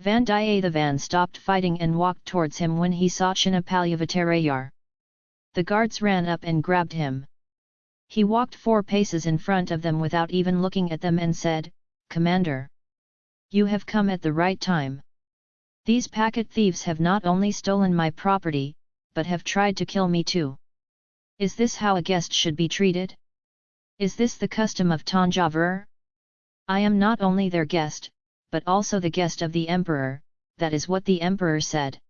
Vandiyathevan stopped fighting and walked towards him when he saw Chinapalyavatarayar. The guards ran up and grabbed him. He walked four paces in front of them without even looking at them and said, Commander! You have come at the right time. These packet thieves have not only stolen my property, but have tried to kill me too. Is this how a guest should be treated? Is this the custom of Tanjavur? I am not only their guest, but also the guest of the emperor, that is what the emperor said.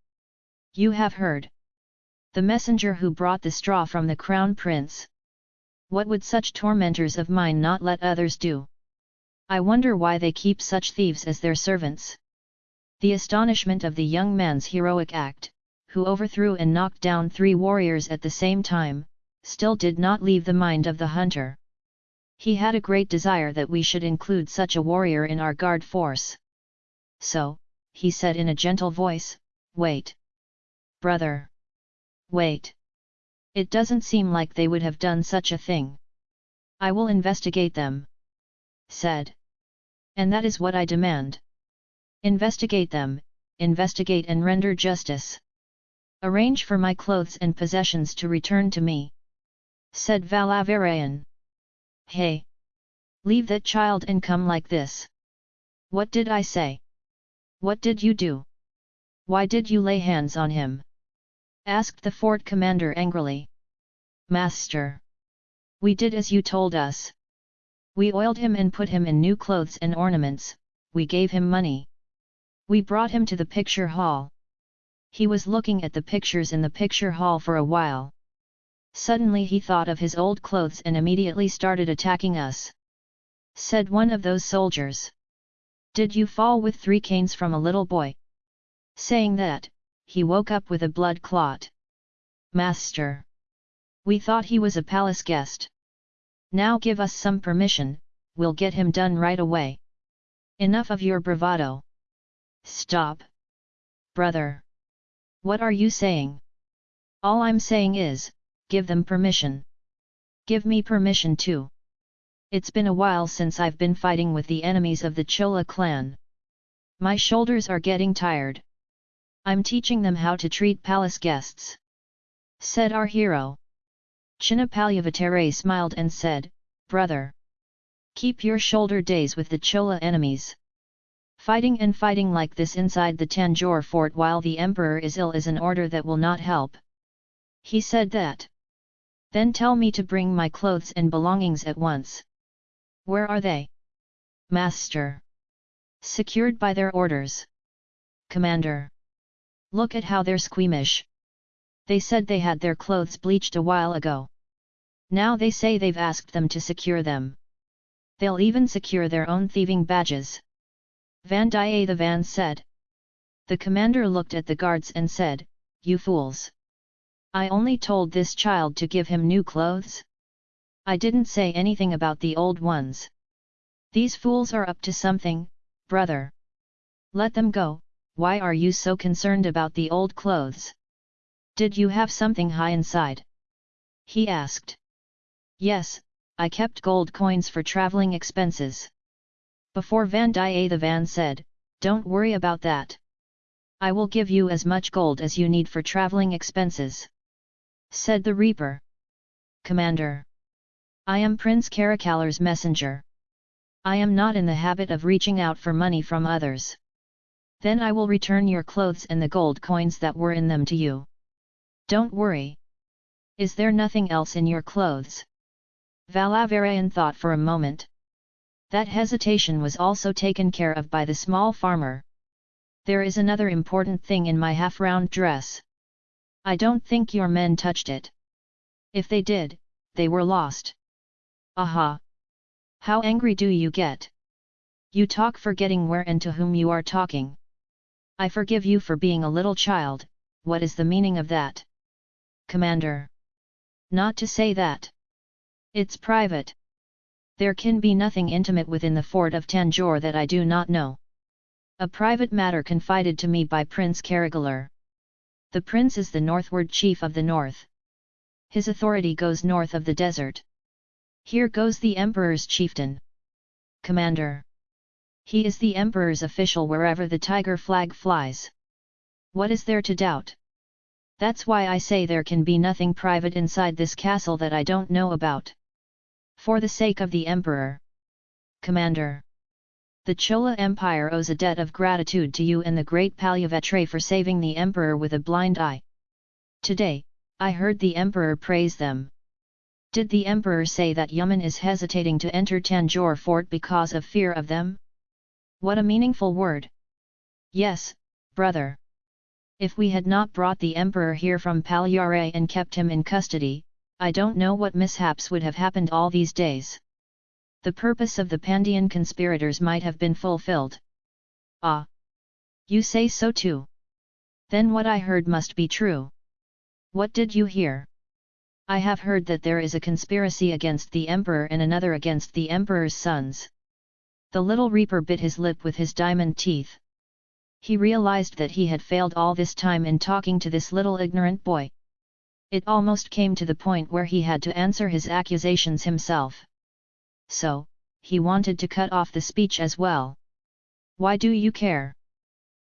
You have heard. The messenger who brought the straw from the crown prince. What would such tormentors of mine not let others do? I wonder why they keep such thieves as their servants. The astonishment of the young man's heroic act, who overthrew and knocked down three warriors at the same time, still did not leave the mind of the hunter. He had a great desire that we should include such a warrior in our guard force. So, he said in a gentle voice, wait. Brother. Wait. It doesn't seem like they would have done such a thing. I will investigate them. Said. And that is what I demand. Investigate them, investigate and render justice. Arrange for my clothes and possessions to return to me. Said Valavarayan. Hey! Leave that child and come like this. What did I say? What did you do? Why did you lay hands on him? asked the fort commander angrily. Master! We did as you told us. We oiled him and put him in new clothes and ornaments, we gave him money. We brought him to the picture hall. He was looking at the pictures in the picture hall for a while. Suddenly he thought of his old clothes and immediately started attacking us. Said one of those soldiers. Did you fall with three canes from a little boy? Saying that, he woke up with a blood clot. Master! We thought he was a palace guest. Now give us some permission, we'll get him done right away. Enough of your bravado. Stop! Brother! What are you saying? All I'm saying is, give them permission. Give me permission too. It's been a while since I've been fighting with the enemies of the Chola clan. My shoulders are getting tired. I'm teaching them how to treat palace guests. Said our hero. Chinnapalyavatare smiled and said, Brother! Keep your shoulder days with the Chola enemies. Fighting and fighting like this inside the Tanjore fort while the emperor is ill is an order that will not help. He said that. Then tell me to bring my clothes and belongings at once. Where are they? Master. Secured by their orders. Commander. Look at how they're squeamish. They said they had their clothes bleached a while ago. Now they say they've asked them to secure them. They'll even secure their own thieving badges. Vandiyathevan said. The commander looked at the guards and said, You fools! I only told this child to give him new clothes? I didn't say anything about the old ones. These fools are up to something, brother. Let them go, why are you so concerned about the old clothes? Did you have something high inside? He asked. Yes, I kept gold coins for travelling expenses. Before Vandiyathevan said, Don't worry about that. I will give you as much gold as you need for travelling expenses. Said the Reaper. Commander. I am Prince Karikalar's messenger. I am not in the habit of reaching out for money from others. Then I will return your clothes and the gold coins that were in them to you. Don't worry. Is there nothing else in your clothes? Valavarayan thought for a moment. That hesitation was also taken care of by the small farmer. There is another important thing in my half-round dress. I don't think your men touched it. If they did, they were lost. Aha! How angry do you get? You talk forgetting where and to whom you are talking. I forgive you for being a little child, what is the meaning of that? Commander. Not to say that. It's private. There can be nothing intimate within the fort of Tanjore that I do not know. A private matter confided to me by Prince Karikalar. The prince is the northward chief of the north. His authority goes north of the desert. Here goes the emperor's chieftain. Commander. He is the emperor's official wherever the tiger flag flies. What is there to doubt? That's why I say there can be nothing private inside this castle that I don't know about. For the sake of the emperor. Commander. The Chola Empire owes a debt of gratitude to you and the great Palyavatra for saving the emperor with a blind eye. Today, I heard the emperor praise them. Did the emperor say that Yaman is hesitating to enter Tanjore fort because of fear of them? What a meaningful word! Yes, brother. If we had not brought the emperor here from Palyare and kept him in custody, I don't know what mishaps would have happened all these days. The purpose of the Pandyan conspirators might have been fulfilled. Ah! You say so too? Then what I heard must be true. What did you hear? I have heard that there is a conspiracy against the emperor and another against the emperor's sons. The little reaper bit his lip with his diamond teeth. He realized that he had failed all this time in talking to this little ignorant boy. It almost came to the point where he had to answer his accusations himself. So, he wanted to cut off the speech as well. Why do you care?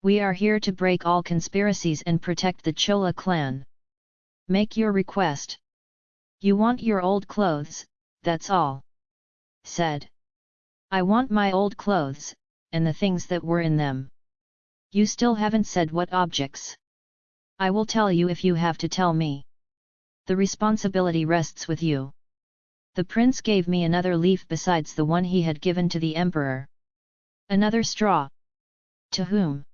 We are here to break all conspiracies and protect the Chola clan. Make your request. You want your old clothes, that's all. Said. I want my old clothes, and the things that were in them. You still haven't said what objects. I will tell you if you have to tell me. The responsibility rests with you. The prince gave me another leaf besides the one he had given to the emperor. Another straw. To whom?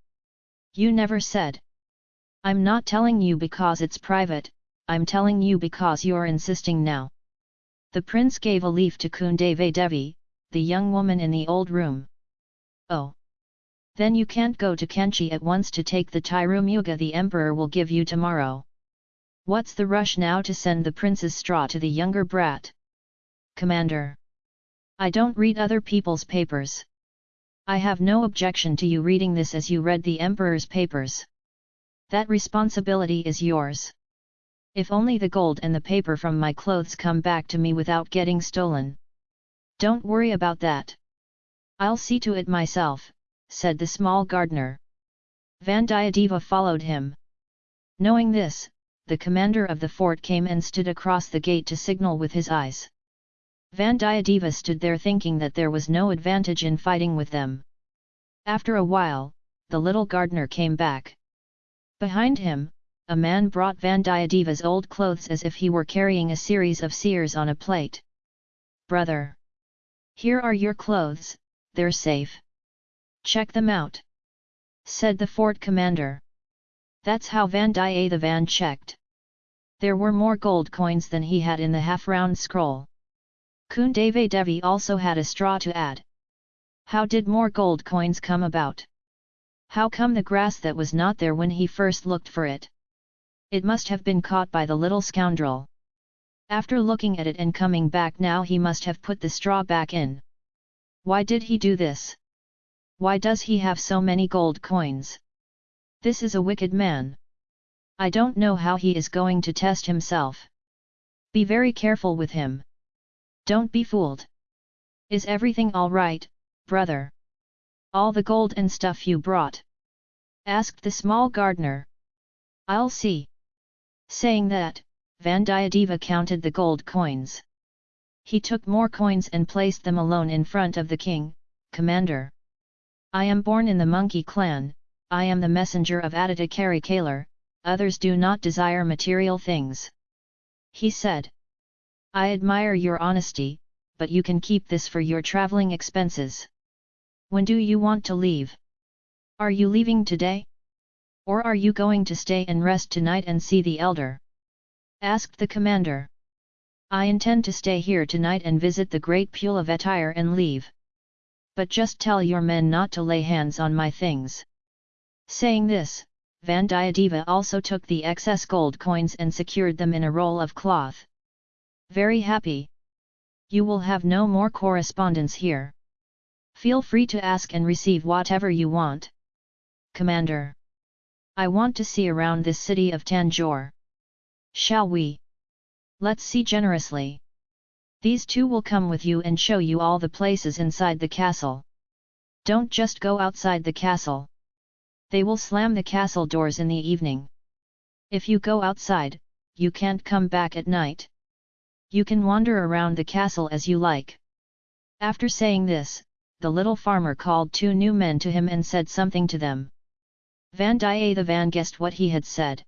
You never said. I'm not telling you because it's private, I'm telling you because you're insisting now. The prince gave a leaf to Kundavai Devi, the young woman in the old room. Oh! Then you can't go to Kanchi at once to take the Tirumuga the emperor will give you tomorrow. What's the rush now to send the prince's straw to the younger brat? Commander. I don't read other people's papers. I have no objection to you reading this as you read the emperor's papers. That responsibility is yours. If only the gold and the paper from my clothes come back to me without getting stolen. Don't worry about that. I'll see to it myself, said the small gardener. Vandiyadeva followed him. Knowing this, the commander of the fort came and stood across the gate to signal with his eyes. Vandiyadeva stood there thinking that there was no advantage in fighting with them. After a while, the little gardener came back. Behind him, a man brought Vandiyadeva's old clothes as if he were carrying a series of seers on a plate. Brother! Here are your clothes, they're safe. Check them out. Said the fort commander. That's how Vandiyathevan checked. There were more gold coins than he had in the half-round scroll. Kundavai Devi also had a straw to add. How did more gold coins come about? How come the grass that was not there when he first looked for it? It must have been caught by the little scoundrel. After looking at it and coming back now he must have put the straw back in. Why did he do this? Why does he have so many gold coins? This is a wicked man. I don't know how he is going to test himself. Be very careful with him. Don't be fooled. Is everything alright, brother? All the gold and stuff you brought? Asked the small gardener. I'll see. Saying that, Vandiyadeva counted the gold coins. He took more coins and placed them alone in front of the king, commander. I am born in the monkey clan, I am the messenger of Aditya Karikalar, others do not desire material things. He said. I admire your honesty, but you can keep this for your travelling expenses. When do you want to leave? Are you leaving today? Or are you going to stay and rest tonight and see the elder? Asked the commander. I intend to stay here tonight and visit the great Pulavetire and leave but just tell your men not to lay hands on my things. Saying this, Vandiyadeva also took the excess gold coins and secured them in a roll of cloth. Very happy. You will have no more correspondence here. Feel free to ask and receive whatever you want. Commander. I want to see around this city of Tanjore. Shall we? Let's see generously. These two will come with you and show you all the places inside the castle. Don't just go outside the castle. They will slam the castle doors in the evening. If you go outside, you can't come back at night. You can wander around the castle as you like. After saying this, the little farmer called two new men to him and said something to them. Van the Van guessed what he had said.